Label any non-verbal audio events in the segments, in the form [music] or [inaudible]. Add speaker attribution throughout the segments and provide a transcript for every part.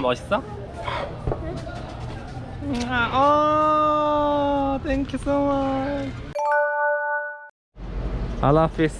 Speaker 1: 멋있어? 아, oh, thank you so much. I love this.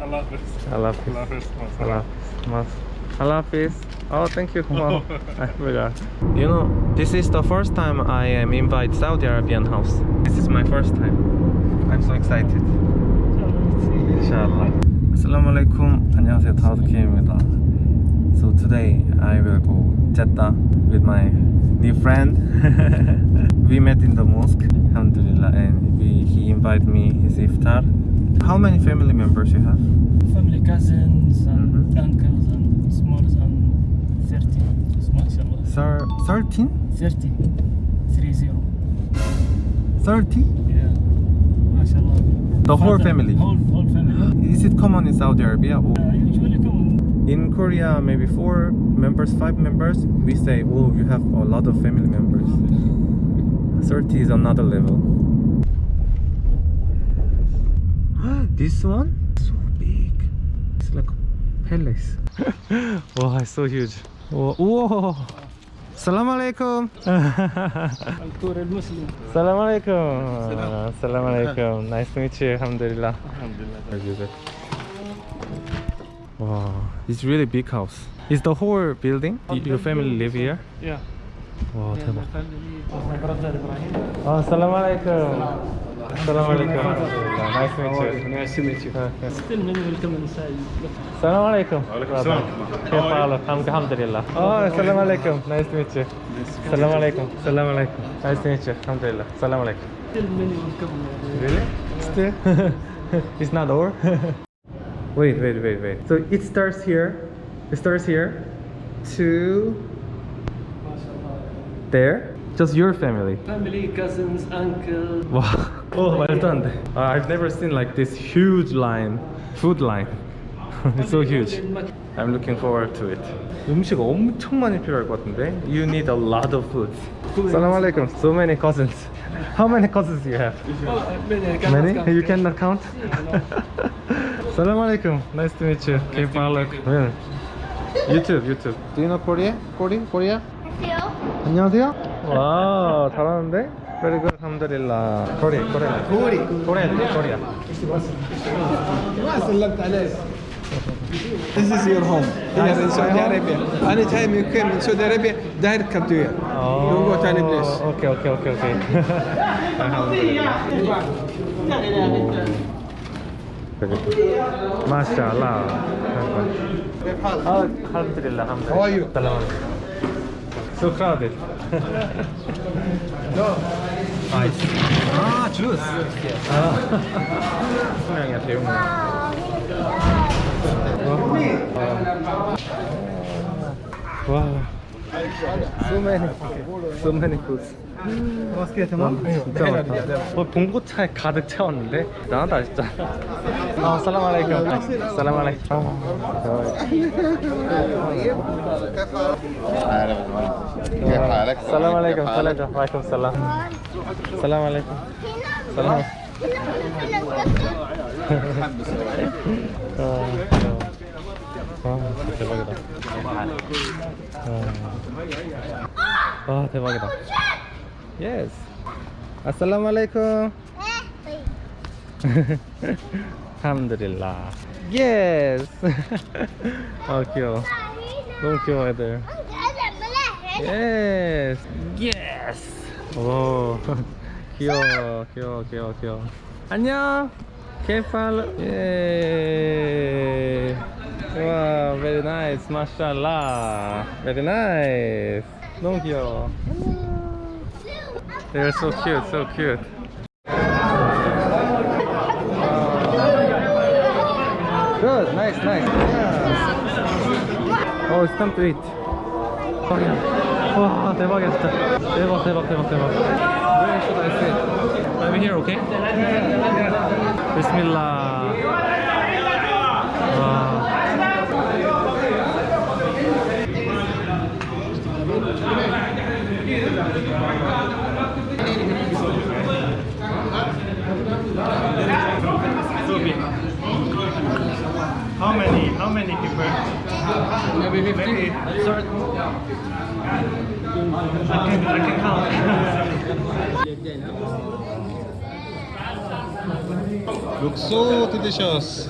Speaker 2: I love this.
Speaker 1: I love this.
Speaker 2: I love this.
Speaker 1: I love this. I love this. Oh, thank you. Wow. [laughs] I forgot. You know, this is the first time I am invited Saudi Arabian house. This is my first time. I'm so excited. Inshallah. Assalamu alaikum. 안녕하세요. 다우드킴입니다. So today I will go Jeddah with my new friend. [laughs] we met in the mosque, alhamdulillah, and we, he invited me his iftar. How many family members you have?
Speaker 3: family cousins and
Speaker 1: Mhm.
Speaker 3: uncles and smallest and 30 mashallah
Speaker 1: Sir, 13?
Speaker 3: 30 30
Speaker 1: 30?
Speaker 3: yeah mashallah
Speaker 1: The whole
Speaker 3: Father-
Speaker 1: family?
Speaker 3: whole, whole family
Speaker 1: Is it common in Saudi Arabia? Or
Speaker 3: uh, usually come
Speaker 1: in Korea maybe four members five members we say oh you have a lot of family members 30 is another level [gasps] this one so big it's like a palace [laughs] wow it's so huge whoa, whoa. Alaikum. Assalamu [laughs] alaikum. Assalamu alaikum. Nice to meet you. Alhamdulillah.
Speaker 2: Alhamdulillah.
Speaker 1: Wow, it's really big house. Is the whole building? Your family live here?
Speaker 3: Yeah.
Speaker 1: Wow,
Speaker 3: yeah,
Speaker 1: 대박. Oh, alaikum. Salam oh, alaikum. Nice to meet you.
Speaker 3: Nice to meet you. Still many welcome inside.
Speaker 1: Salam alaikum. Oh, salam alaikum. Nice to meet you. Salam alaikum. Salam alaikum. Nice to meet you. الحمد لله. Alaikum. Really? Still? [laughs] it's not over? [laughs] wait, wait, wait, wait. So it starts here. It starts here to there. Just your family.
Speaker 3: family cousins uncle
Speaker 1: Wow. [laughs] Oh, well done. Uh, I've never seen like this huge line, food line. [laughs] it's so huge. I'm looking forward to it. 음식 엄청 많이 필요할 것 같은데. You need a lot of food. Salam alaikum. So many cousins. How many cousins do you have? Many? You cannot count? [laughs] Salam alaikum. Nice to meet you. كيف حالك? Yeah. YouTube, YouTube. Do you know Korea? Korea? Korea? 안녕하세요. 와, 잘하는데? Very good. alhamdulillah. Korea, Korea. Korea. Korea, Korea.
Speaker 4: ما سلمت عليك This is your home here in Saudi Arabia. Anytime you came in Saudi Arabia, direct come to here. Don't go to any place.
Speaker 1: Okay, okay, okay, okay. [laughs]
Speaker 4: ما شاء
Speaker 1: الله الحمد لله. الحمد لله كيف حالك؟ سوق راضي نايس آه تشوس آه. [laughs] واو. سو ماني سو 맛있게
Speaker 4: 음. 음.
Speaker 1: 진짜 많다. 뭐 봉고차에 가득 채웠는데 나한다 진짜. 아 살람 알라이쿰 살람 알라이쿰 살람 알라이쿰 살람 알라이쿰 살람. 살람 알라이쿰 살람 아. 대박이다. 아, 아 대박이다. 예스. 아살라무 알레이쿰. [laughs] 알함드릴라. 예스. 아, 귀여워. 너무 귀여워, 애들. 예스. 예스. 오. 귀여워, 귀여워, 귀여워, 귀여워. 안녕. 케이팔. 예. 와, very nice. 마샬라. Very nice. 너무 귀여워. They're so cute, so cute. Good, nice, nice. Yeah. Oh, it's time to eat. 와, 대박이야, 진짜. 대박, 대박, 대박, 대박. Where should I sit? I'm here, okay? 비스밀 How many? How many people?
Speaker 3: Maybe 50.
Speaker 1: Sorry.
Speaker 3: I can, I can count.
Speaker 1: Looks so delicious.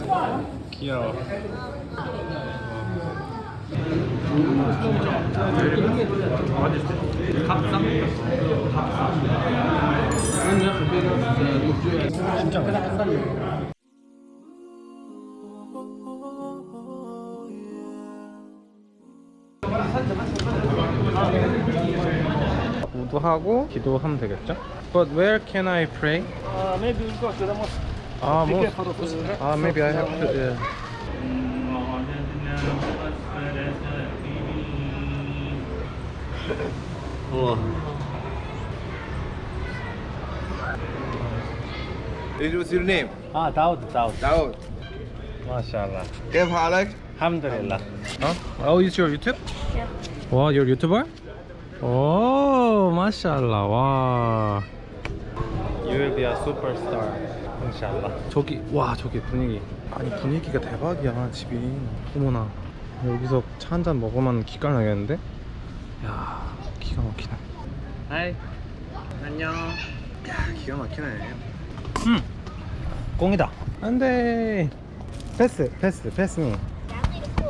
Speaker 1: Kyo. What is it? 우도하고 기도하면 되겠죠? But where can I pray?
Speaker 3: Uh, maybe we'll go to the mosque.
Speaker 1: 아,
Speaker 3: Be
Speaker 1: 뭐,
Speaker 3: careful of the-
Speaker 1: 아, maybe I have to. Yeah.
Speaker 5: ايش what's your name؟
Speaker 3: Ah, Daud, Daud.
Speaker 5: داود
Speaker 1: 마샬라.
Speaker 5: كيف حالك؟
Speaker 3: Alhamdulillah.
Speaker 1: 어? Oh, it's your YouTube? 와, your YouTuber? 오, 마샬라. 와. You will be a superstar. 인샬라. 저기, 와, 저기 분위기. 아니, 분위기가 대박이야, 집이. 어머나. 여기서 차 한 잔 먹으면 기가 나겠는데? 야, 기가 막히네.
Speaker 3: Hi. 안녕.
Speaker 1: 야, 기가 막히네. 음. 꽁이다. 안 돼. 패스, 패스, 패스미. 와.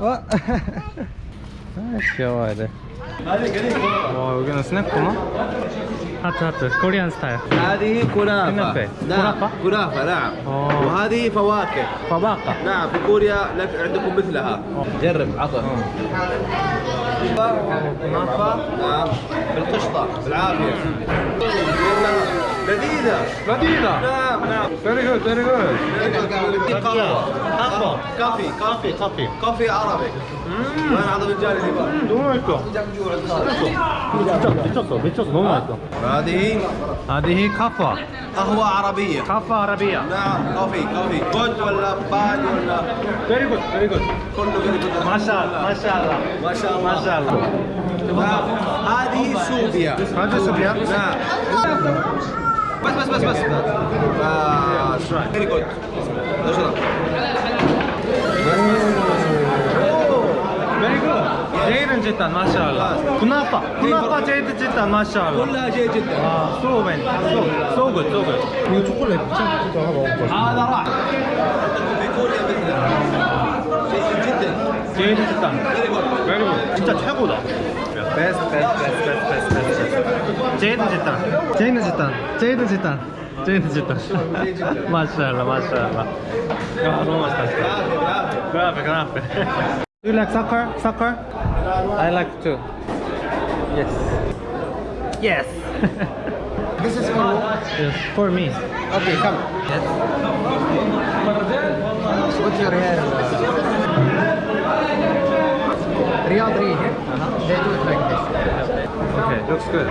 Speaker 1: 아, 귀여워, 애들. 와, 여기는 스낵구나? 하트, 하트. 코리안 스타일.
Speaker 5: هذه كنافة
Speaker 1: كنافة.
Speaker 5: نعم
Speaker 1: كنافة؟
Speaker 5: كنافة نعم
Speaker 1: آه.
Speaker 5: وهذه فواكه
Speaker 1: 바바카.
Speaker 5: نعم في كوريا لك عندكم مثلها جرب عطر
Speaker 1: كنافة.
Speaker 5: نعم بالقشطة بالعافية لذيذة
Speaker 1: 라디다.
Speaker 5: نعم نعم
Speaker 1: Very good, very good.
Speaker 5: قهوة قهوة كافي
Speaker 1: 커피, 커피.
Speaker 5: كافي عربي وين عظم الجاري اللي بقى
Speaker 1: 너무 맛있어. 미쳤어, 미쳤어. 너무 맛있어.
Speaker 5: هذه
Speaker 1: 아디히 카파.
Speaker 5: قهوة عربية
Speaker 1: 카파 아라비아.
Speaker 5: نعم كافي كافي جود ولا باد ولا
Speaker 1: Very good, very good.
Speaker 5: كله very good
Speaker 1: 마샬, 마샬라.
Speaker 5: ما شاء الله
Speaker 1: 마샬라.
Speaker 5: نعم. هذه سوبيا
Speaker 1: هذه سوبيا؟
Speaker 5: نعم بس بس بس بس بس فيري جود اشرب
Speaker 1: Very good. 제이든 짓단 마샬라. 구나파. 구나파 제이든 짓단 마샬라.
Speaker 5: كلها جيد جدا
Speaker 1: 아, so man. So, so good, so good. 이거 초콜릿 진짜 하나 먹을 거야.
Speaker 5: هذا راح
Speaker 1: 제이든 짓단. Very good. 진짜 최고다. 베스트, 베스트, 베스트, 베스트, 베스트, 베스트. 제이든 짓단. 제이든 짓단. 제이든 짓단. 제이든 짓단. 마샬라, 마샬라. 야, 너무 맛있다. 진짜. 그라페, 그라페. Do you like soccer? Soccer? I like too. Yes. Yes.
Speaker 4: This is for
Speaker 1: yes. For me.
Speaker 4: Okay, come.
Speaker 1: Yes.
Speaker 4: What's your hair? Real 3, uh -huh. they do it like this.
Speaker 1: Okay, looks good.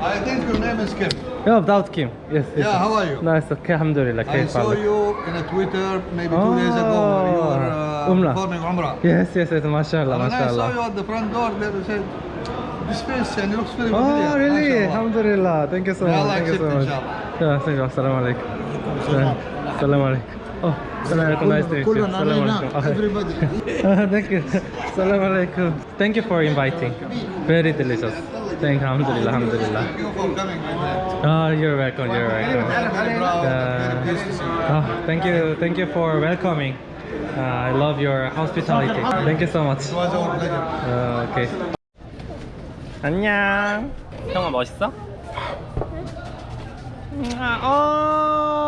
Speaker 6: I think your name is Kim.
Speaker 1: Yeah, without Kim. Yes, yes.
Speaker 6: Yeah, how are you?
Speaker 1: Nice, okay, alhamdulillah.
Speaker 6: I saw
Speaker 1: father.
Speaker 6: you in a Twitter maybe two oh. days ago when you ah, were uh,
Speaker 1: Umrah.
Speaker 6: performing Umrah.
Speaker 1: Yes, yes, yes, mashallah,
Speaker 6: and mashallah. I saw you at the front door there, you said, this face and looks very oh, familiar.
Speaker 1: Oh, really?
Speaker 6: Mashallah.
Speaker 1: Alhamdulillah. Thank you so much.
Speaker 6: Allah
Speaker 1: you so much.
Speaker 6: Inshallah.
Speaker 1: Yeah, thank you. Assalamu alaikum. Assalamu alaikum. Oh, nice to meet you. [laughs]
Speaker 6: Everybody.
Speaker 1: Thank you. Assalamu alaikum. Thank you for inviting. Very delicious. Thank you. Alhamdulillah. Alhamdulillah.
Speaker 6: Thank you for coming, my man.
Speaker 1: Oh, you're welcome. You're welcome.
Speaker 6: I'm very proud,
Speaker 1: Uh,
Speaker 6: very pleased to see you.
Speaker 1: Oh, thank you, thank you for welcoming. Uh, I love your hospitality. Thank you so much.
Speaker 6: It was our pleasure.
Speaker 1: 어, 오케이. 안녕. 형아 멋있어? 아, 어,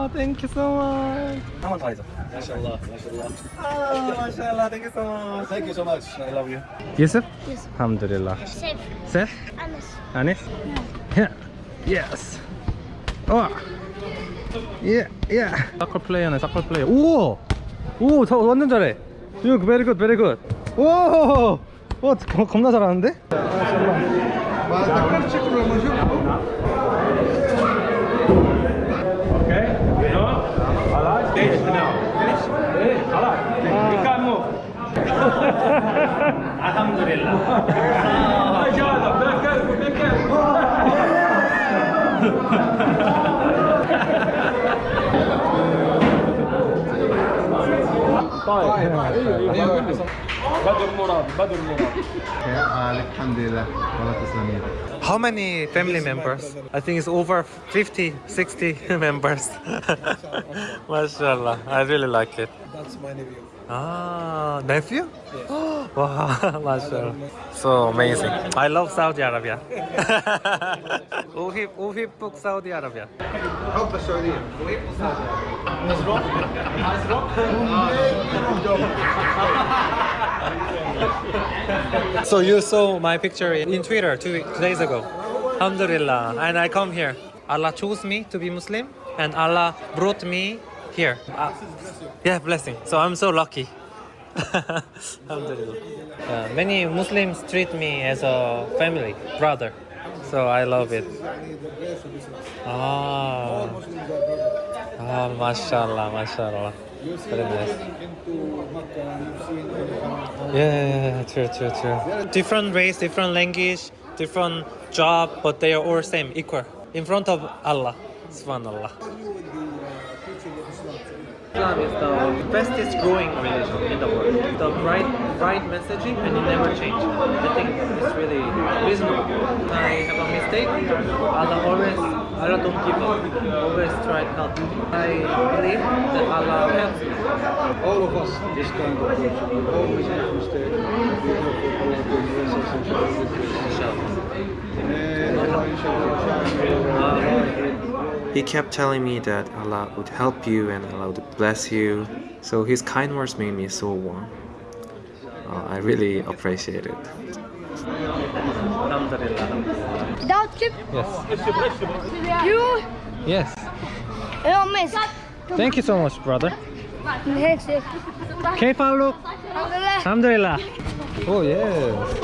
Speaker 1: 아, thank you so much. 한번 더 하자.
Speaker 5: 마샬라, 마샬라.
Speaker 1: 아, 마샬라, thank you so much.
Speaker 5: Thank you so much. I love you.
Speaker 1: Yusuf? Yusuf. Alhamdulillah.
Speaker 7: Safe. Safe?
Speaker 1: Anis. Anis? Yeah. Yes. Oh. Yeah, yeah. 서클 플레이어네, 서클 플레이어. 오! 오, 저 완전 잘해. You very good, very good. 오! 와, 겁나 잘하는데?
Speaker 6: 마샬라. 마,
Speaker 5: 딱깔 치고 그러면 쉬워.
Speaker 1: Finish خلاص. You can move. الحمد لله. إجازة بكر وبكر. طيب
Speaker 6: بدر مراد بدر مراد يا الحمد لله
Speaker 1: How many family members? I think it's over 50, 60 members. MashaAllah. I really like it.
Speaker 4: That's my nephew.
Speaker 1: Ah, nephew? wow, mashallah. So amazing. I love Saudi Arabia. Uhib, Uhib book Saudi Arabia.
Speaker 5: حب السعوديه [laughs]
Speaker 1: So you saw my picture in Twitter two, two days ago. Alhamdulillah. And I come here. Allah chose me to be Muslim and Allah brought me here. Ah, yeah, blessing. So I'm so lucky. [laughs] Alhamdulillah. Uh, many Muslims treat me as a family, brother. So I love it. Ah, ah mashallah, mashallah. Very nice. Yeah, yeah, yeah, true, true, true. Different race, different language, different job, but they are all same, equal in front of Allah. Subhanallah. Islam is the fastest growing religion in the world. The right, right messaging and it never change. I think it's really reasonable. When I have a mistake, Allah always, Allah don't give up. Always try to help. I believe that Allah helps me.
Speaker 4: All of us, this kind of person, we always make mistakes. We hope that Allah will bless us and show us the grace.
Speaker 1: Inshallah.
Speaker 4: And Allah, inshallah, shine
Speaker 1: He kept telling me that Allah would help you and Allah would bless you. So his kind words made me so warm. Uh, I really appreciate it.
Speaker 7: Without chip,
Speaker 1: Yes.
Speaker 7: you
Speaker 1: Yes.
Speaker 7: don't miss.
Speaker 1: Thank you so much, brother.
Speaker 7: Next,
Speaker 1: Okay, Faluk.
Speaker 7: Alhamdulillah.
Speaker 1: Alhamdulillah. Oh yes.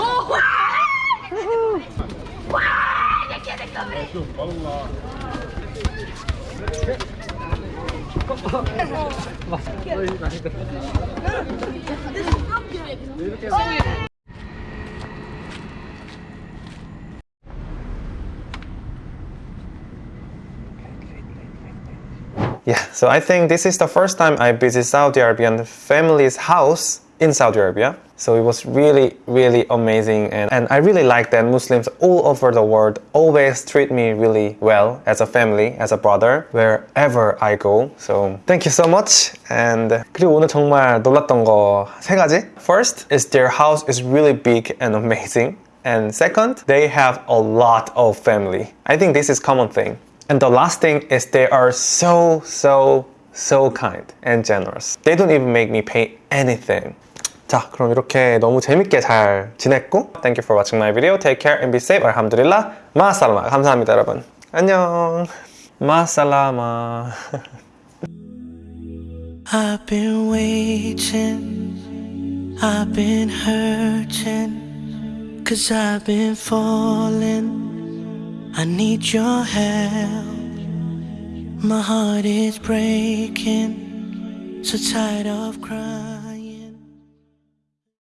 Speaker 1: Yeah, so I think this is the first time I visit Saudi Arabian family's house in Saudi Arabia. So it was really, really amazing. And, and I really like that Muslims all over the world always treat me really well as a family, as a brother, wherever I go. So thank you so much. And 그리고 오늘 정말 놀랐던 거 세 가지. First is their house is really big and amazing. And second, they have a lot of family. I think this is common thing. And the last thing is they are so, so, so kind and generous. They don't even make me pay anything. 자, 그럼 이렇게 너무 재밌게 잘 지냈고 Thank you for watching my video. Take care and be safe. 알함두릴라. 마살라마. 감사합니다, 여러분. 안녕. 마살라마.
Speaker 8: I've been waiting, I've been hurting, cause I've been falling. I need your help. My heart is breaking, so tired of crying.